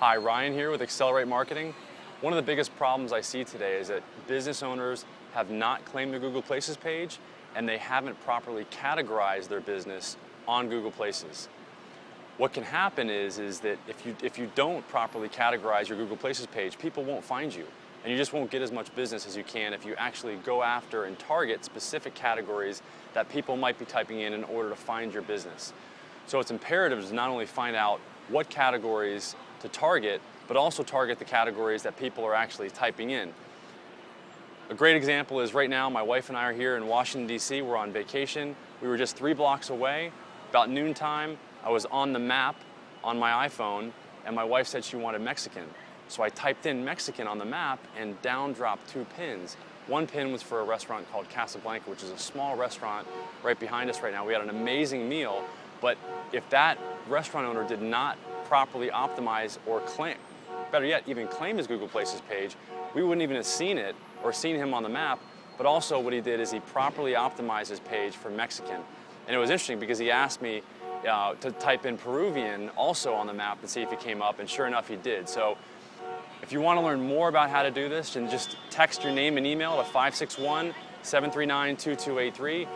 Hi, Ryan here with Accelerate Marketing. One of the biggest problems I see today is that business owners have not claimed their Google Places page and they haven't properly categorized their business on Google Places. What can happen is, is that if you, if you don't properly categorize your Google Places page, people won't find you. And you just won't get as much business as you can if you actually go after and target specific categories that people might be typing in in order to find your business. So it's imperative to not only find out what categories to target, but also target the categories that people are actually typing in. A great example is right now my wife and I are here in Washington DC, we're on vacation. We were just three blocks away, about noontime, I was on the map on my iPhone and my wife said she wanted Mexican. So I typed in Mexican on the map and down dropped two pins. One pin was for a restaurant called Casablanca, which is a small restaurant right behind us right now. We had an amazing meal, but if that restaurant owner did not properly optimize or claim, better yet, even claim his Google Places page, we wouldn't even have seen it or seen him on the map, but also what he did is he properly optimized his page for Mexican. And it was interesting because he asked me uh, to type in Peruvian also on the map and see if he came up, and sure enough he did. So if you want to learn more about how to do this, then just text your name and email to 561 739 2283.